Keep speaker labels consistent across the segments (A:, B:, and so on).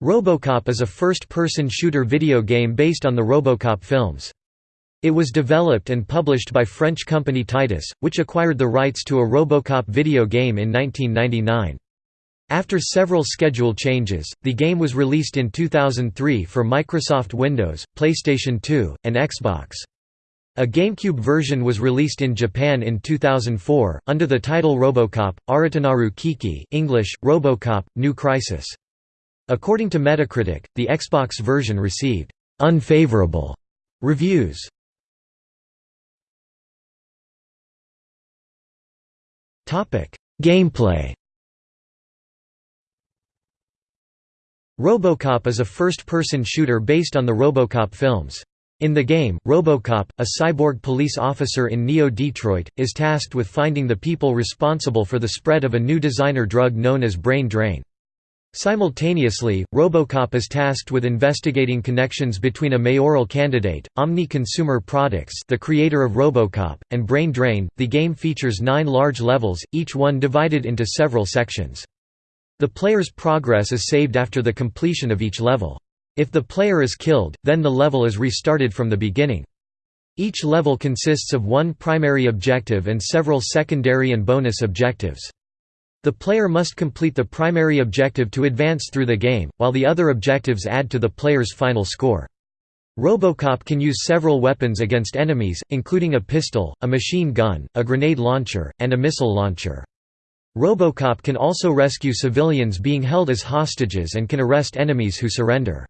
A: RoboCop is a first-person shooter video game based on the RoboCop films. It was developed and published by French company Titus, which acquired the rights to a RoboCop video game in 1999. After several schedule changes, the game was released in 2003 for Microsoft Windows, PlayStation 2, and Xbox. A GameCube version was released in Japan in 2004, under the title RoboCop, Aratanaru Kiki English, RoboCop, New Crisis. According to Metacritic, the Xbox version received «unfavorable» reviews. Topic: Gameplay RoboCop is a first-person shooter based on the RoboCop films. In the game, RoboCop, a cyborg police officer in Neo-Detroit, is tasked with finding the people responsible for the spread of a new designer drug known as brain drain. Simultaneously, RoboCop is tasked with investigating connections between a mayoral candidate, Omni Consumer Products the creator of RoboCop, and Brain Drain. The game features nine large levels, each one divided into several sections. The player's progress is saved after the completion of each level. If the player is killed, then the level is restarted from the beginning. Each level consists of one primary objective and several secondary and bonus objectives. The player must complete the primary objective to advance through the game, while the other objectives add to the player's final score. Robocop can use several weapons against enemies, including a pistol, a machine gun, a grenade launcher, and a missile launcher. Robocop can also rescue civilians being held as hostages and can arrest enemies who surrender.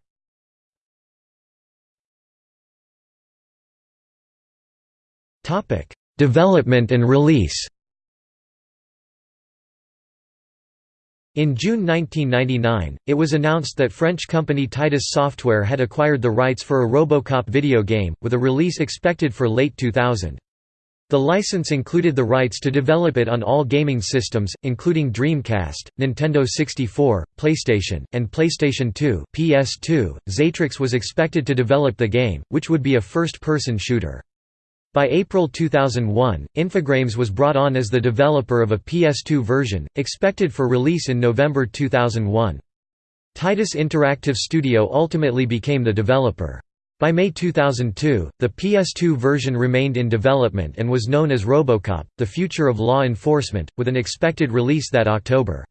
A: Development and release In June 1999, it was announced that French company Titus Software had acquired the rights for a Robocop video game, with a release expected for late 2000. The license included the rights to develop it on all gaming systems, including Dreamcast, Nintendo 64, PlayStation, and PlayStation 2 PS2. Xatrix was expected to develop the game, which would be a first-person shooter. By April 2001, Infogrames was brought on as the developer of a PS2 version, expected for release in November 2001. Titus Interactive Studio ultimately became the developer. By May 2002, the PS2 version remained in development and was known as Robocop, the future of law enforcement, with an expected release that October.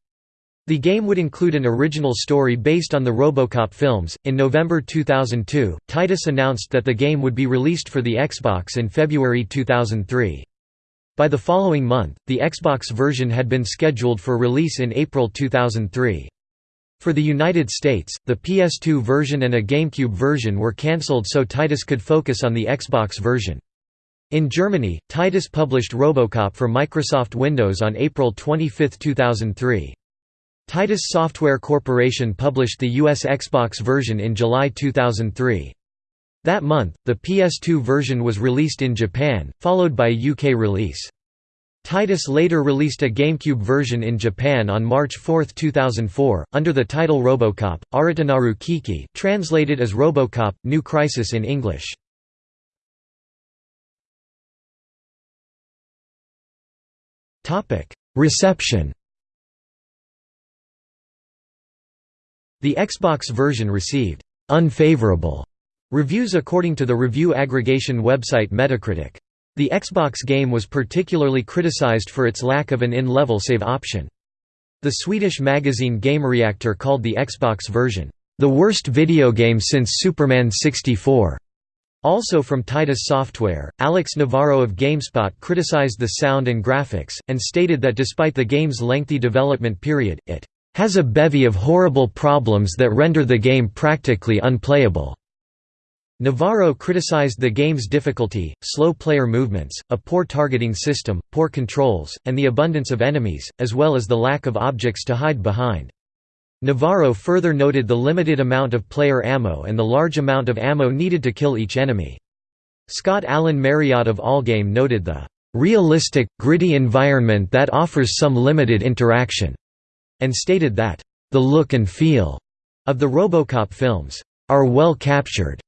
A: The game would include an original story based on the Robocop films. In November 2002, Titus announced that the game would be released for the Xbox in February 2003. By the following month, the Xbox version had been scheduled for release in April 2003. For the United States, the PS2 version and a GameCube version were cancelled so Titus could focus on the Xbox version. In Germany, Titus published Robocop for Microsoft Windows on April 25, 2003. Titus Software Corporation published the US Xbox version in July 2003. That month, the PS2 version was released in Japan, followed by a UK release. Titus later released a GameCube version in Japan on March 4, 2004, under the title Robocop, Aratanaru Kiki translated as Robocop, New Crisis in English. Reception The Xbox version received «unfavorable» reviews according to the review aggregation website Metacritic. The Xbox game was particularly criticized for its lack of an in-level save option. The Swedish magazine GameReactor called the Xbox version, "...the worst video game since Superman 64." Also from Titus Software, Alex Navarro of GameSpot criticized the sound and graphics, and stated that despite the game's lengthy development period, it has a bevy of horrible problems that render the game practically unplayable. Navarro criticized the game's difficulty, slow player movements, a poor targeting system, poor controls, and the abundance of enemies, as well as the lack of objects to hide behind. Navarro further noted the limited amount of player ammo and the large amount of ammo needed to kill each enemy. Scott Allen Marriott of Allgame noted the "...realistic, gritty environment that offers some limited interaction." And stated that, "...the look and feel," of the Robocop films, "...are well captured."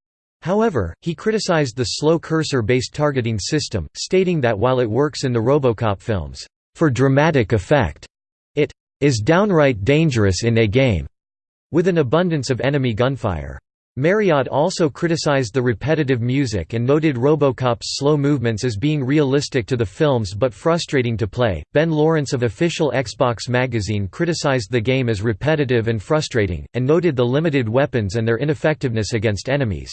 A: However, he criticized the slow cursor-based targeting system, stating that while it works in the Robocop films, "...for dramatic effect," it "...is downright dangerous in a game." with an abundance of enemy gunfire. Marriott also criticized the repetitive music and noted Robocop's slow movements as being realistic to the films but frustrating to play. Ben Lawrence of official Xbox magazine criticized the game as repetitive and frustrating, and noted the limited weapons and their ineffectiveness against enemies.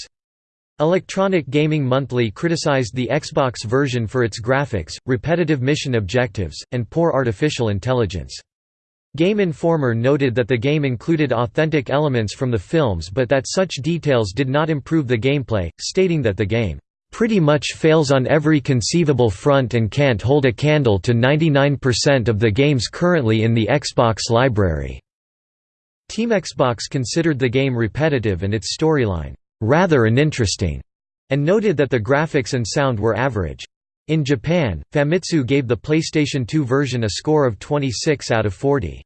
A: Electronic Gaming Monthly criticized the Xbox version for its graphics, repetitive mission objectives, and poor artificial intelligence. Game Informer noted that the game included authentic elements from the films but that such details did not improve the gameplay, stating that the game pretty much fails on every conceivable front and can't hold a candle to 99% of the games currently in the Xbox library." Team Xbox considered the game repetitive and its storyline, "...rather uninteresting", and noted that the graphics and sound were average. In Japan, Famitsu gave the PlayStation 2 version a score of 26 out of 40.